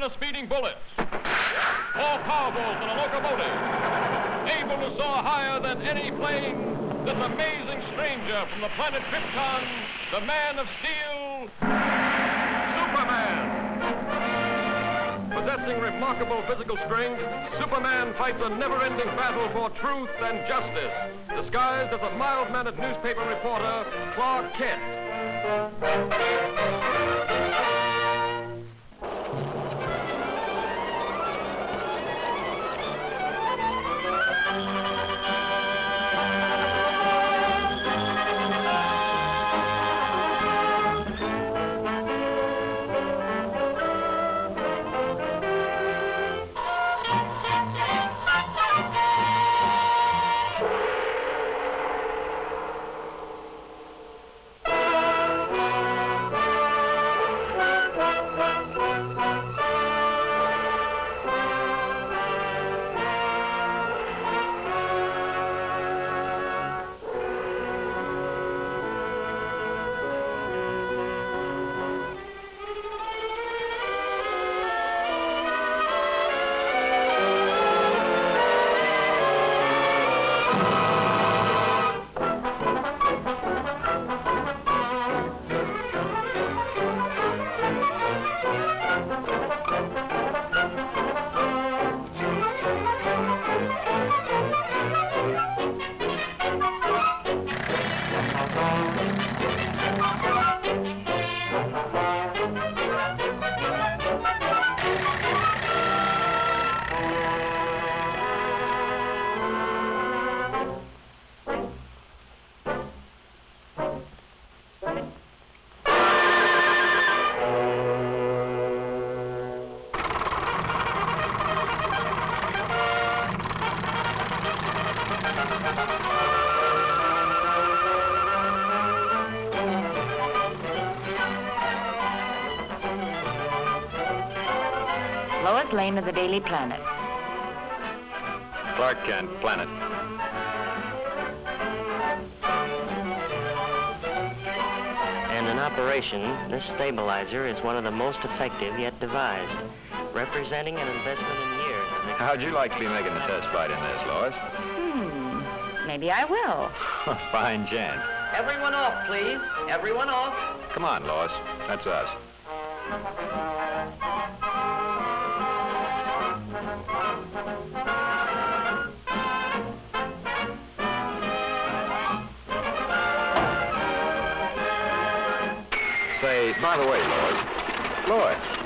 than a speeding bullet, more powerful than a locomotive, able to soar higher than any plane, this amazing stranger from the planet Krypton, the Man of Steel, Superman. Possessing remarkable physical strength, Superman fights a never-ending battle for truth and justice, disguised as a mild-mannered newspaper reporter, Clark Kent. Lois of the Daily Planet. Clark Kent, Planet. And in operation, this stabilizer is one of the most effective yet devised, representing an investment in years. How'd you like to be making the test flight in this, Lois? Hmm. Maybe I will. Fine chance. Everyone off, please. Everyone off. Come on, Lois. That's us. Say, by the way, Lois. Lois.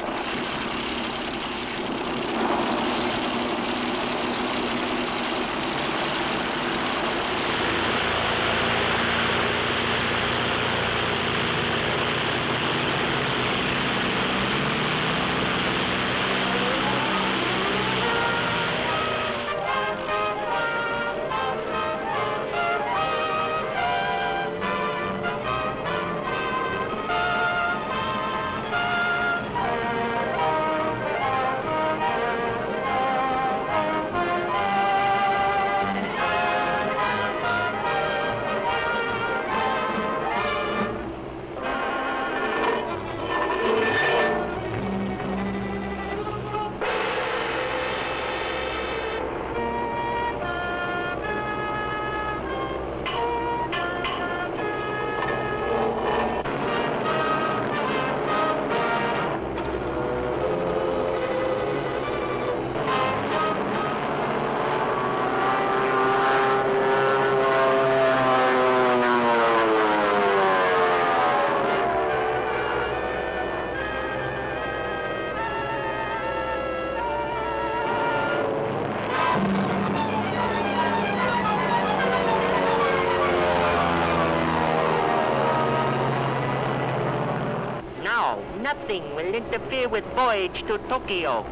Nothing will interfere with voyage to Tokyo.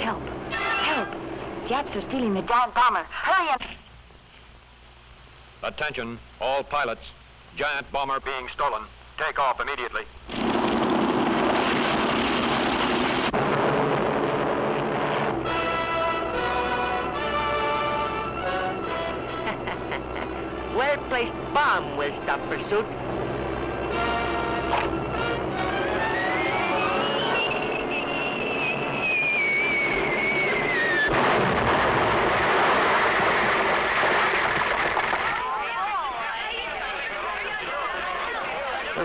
Help. Help. Japs are stealing the giant bomber. Hurry up. Attention, all pilots. Giant bomber being stolen. Take off immediately. Well-placed bomb will stop pursuit.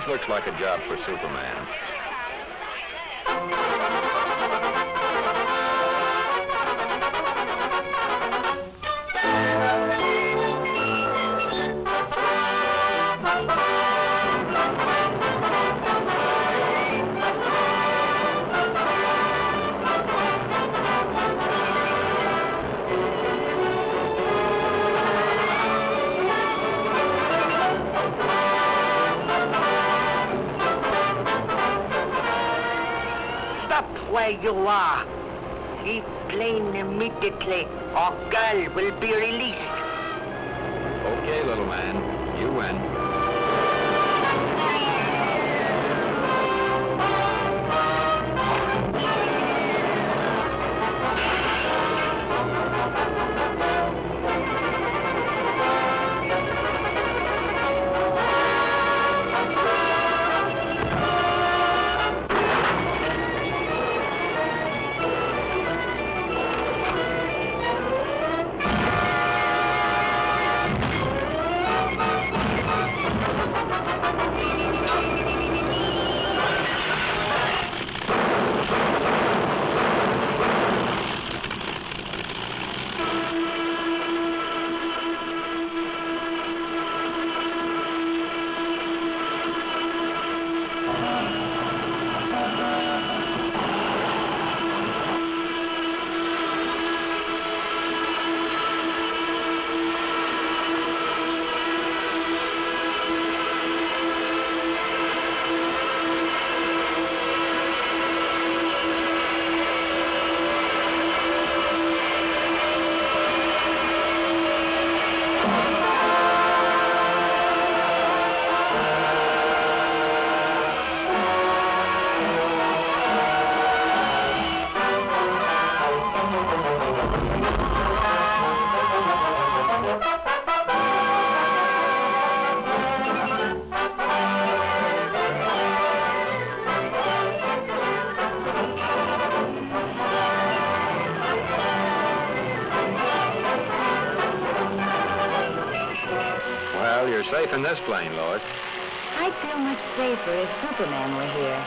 This looks like a job for Superman. Where you are. Leave plane immediately, or girl will be released. Okay, little man. You win. Safe in this plane, Lois. I'd feel much safer if Superman were here.